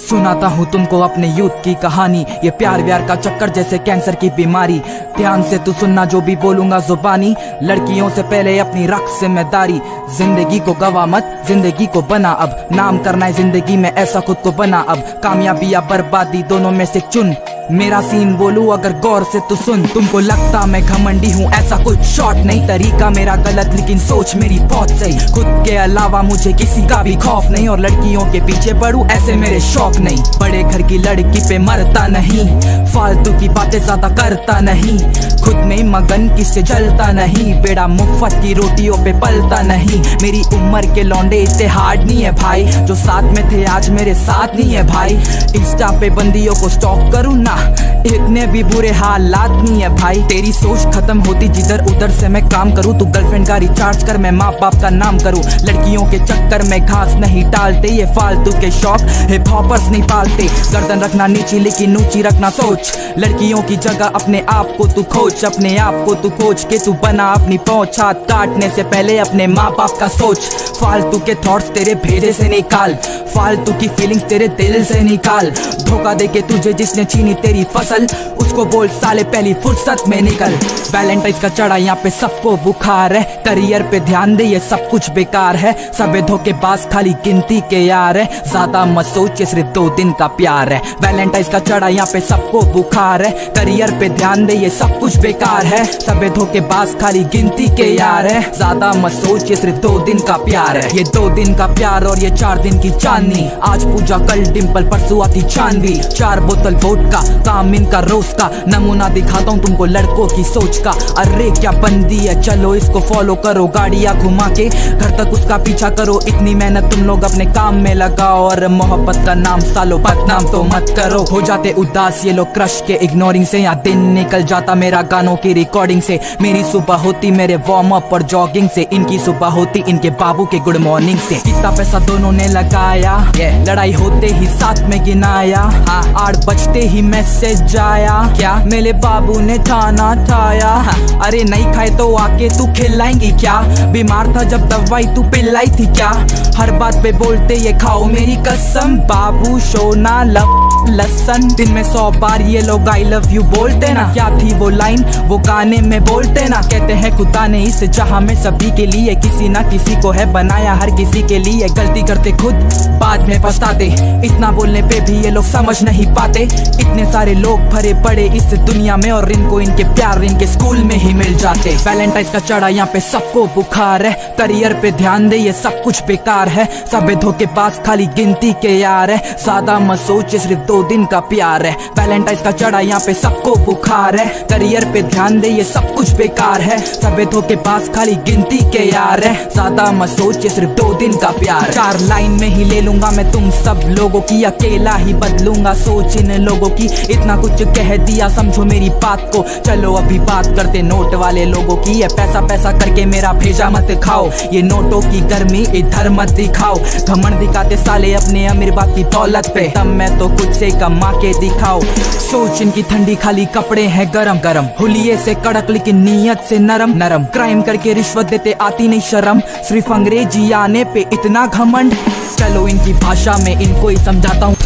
सुनाता हूँ तुमको अपने यूथ की कहानी। ये प्यार व्यार का चक्कर जैसे कैंसर की बीमारी। ध्यान से तू सुनना जो भी बोलूँगा जुबानी। लड़कियों से पहले अपनी रख ज़िम्मेदारी ज़िंदगी को गवा मत, ज़िंदगी को बना अब। नाम करना है ज़िंदगी में, ऐसा खुद को बना अब। कामयाबी या बर्बादी, दोनों में से चुन। मेरा सीन बोलू, अगर गौर से तू सुन। तुमको लगता मैं घमंडी हूँ, ऐसा कुछ शॉर्ट नहीं। तरीका मेरा गलत, लेकिन सोच मेरी बहुत सही। खुद के अलावा मुझे किसी का भी खौफ नहीं, और लड़कियों के पीछे पड़ू, ऐसे मेरे शौक नहीं। बड़े घर की लड़की पे मरता नहीं, फालतू की बातें ज़्यादा करता नहीं। खुद में मगन किससे जलता नहीं? बेड़ा मुफ़्त की रोटियों पे पलता नहीं। मेरी उम्र के लौंडे इतने हार्ड नहीं है भाई। जो साथ में थे, आज मेरे साथ नहीं है भाई। इंस्टा पे बंदियों को स्टॉक करूँ ना, इतने भी बुरे हालात नहीं है भाई। तेरी सोच खत्म होती, जिधर उधर से मैं काम करूँ, तू गर्लफ्रेंड का रिचार्ज कर, मैं माँ बाप का नाम करूँ। लड़कियों के चक्कर में घास नहीं डालते, ये फालतू के शौक हिप हॉपर्स नहीं पालते। गर्दन रखना नीची, लेकिन ऊँची रखना सोच। लड़कियों की जगह अपने आप को तू खोज। अपने आप को तू खोज के तू बना अपनी पहुँच। हाथ काटने से पहले अपने माँ बाप का सोच। फालतू के थॉट्स तेरे भेजे से निकाल। फालतू की फीलिंग्स तेरे दिल से निकाल। धोखा दे के तुझे जिसने छीनी तेरी फ़सल, उसको बोल, साले पहली फुर्सत में निकल। वैलेंटाइन का चढ़ा यहाँ पे सबको बुखार है। करियर पे ध्यान दे, ये सब कुछ बेकार है। सबे धोखेबाज खाली गिनती के यार है। ज़्यादा मत सोच सिर्फ़ दो दिन का प्यार है। वैलेंटाइन का चढ़ा यहाँ पे सबको बुखार है। करियर पे ध्यान दे, ये सब कुछ बेकार है। सबे धोखेबाज खाली गिनती के यार है। ज़्यादा मत सोच, ये सिर्फ़ दो दिन का प्यार है। ये दो दिन का प्यार और ये चार दिन की चांदनी। आज पूजा कल डिम्पल परसों आती चांदी चार बोतल वोट का, काम इनका रोज का। नमूना दिखाता हूँ तुमको लड़कों की सोच का। अरे, क्या बंदी है? चलो इसको फॉलो करो, गाड़िया घुमा के। घर तक उसका पीछा करो। इतनी मेहनत तुम लोग अपने काम में लगाओ। और मोहब्बत का नाम सालो, बदनाम तो मत करो। हो जाते उदास ये लोग क्रश के। इग्नोरिंग से या दिन निकल जाता मेरा गानों की रिकॉर्डिंग से। मेरी सुबह होती मेरे वार्म अप और जॉगिंग से। इनकी सुबह होती इनके बाबू के गुड मॉर्निंग से। कितना पैसा दोनों ने लगाया। Yeah. लड़ाई होते ही साथ में गिनाया। हाँ। आठ बजते ही मैसेज आया। क्या? मेरे बाबू ने खाना खाया अरे नहीं खाए तो आके तू खिलाएँगी क्या? बीमार था जब दवाई तू पिलाई थी क्या? हर बात पे बोलते ये खाओ मेरी कसम। बाबू सोना लव लसन। दिन में सौ बार ये लोग आई लव यू बोलते ना। क्या थी वो लाइन वो गाने में बोलते ना, कहते हैं कुत्ता ने इस जहाँ में सभी के लिए किसी ना किसी को है बनाया, हर किसी के लिए गलती करते खुद बाद में पछताते। इतना बोलने पे भी ये लोग समझ नहीं पाते। इतने सारे लोग भरे पड़े इस दुनिया में और इनको इनके प्यार, इनके स्कूल में ही मिल जाते। वैलेंटाइन का चढ़ा यहाँ पे सबको बुखार है। करियर पे ध्यान दे, ये सब कुछ बेकार है। सब धोखे पास खाली गिनती के यार है। सादा मत सोच सिर्फ़ दो दिन का प्यार है। वैलेंटाइन का चढ़ा यहाँ पे सबको बुखार है। करियर पे ध्यान दे, ये सब कुछ बेकार है। सब के पास खाली गिनती के यार है। ज़्यादा मत सोच सिर्फ़ दो दिन का प्यार। चार लाइन में ही ले लूँगा मैं तुम सब लोगों की, अकेला ही बदलूँगा सोच इन लोगों की। इतना कुछ कह दिया, समझो मेरी बात को। चलो अभी बात करते नोट वाले लोगों की। ये पैसा पैसा करके मेरा भेजा मत खाओ। ये नोटों की गर्मी इधर मत दिखाओ। घमंड दिखाते साले अपने अमीर बाप की दौलत पे। तब मैं तो कुछ से कमा के दिखाओ। सोच इनकी ठंडी खाली कपड़े हैं गरम गरम हुलिये से कड़क, लेकिन नीयत से नरम। नरम। क्राइम करके रिश्वत देते आती नहीं शर्म। सिर्फ़ अंग्रेज़ी आने पे इतना घमंड। चलो इनकी भाषा में इनको ही समझाता हूँ।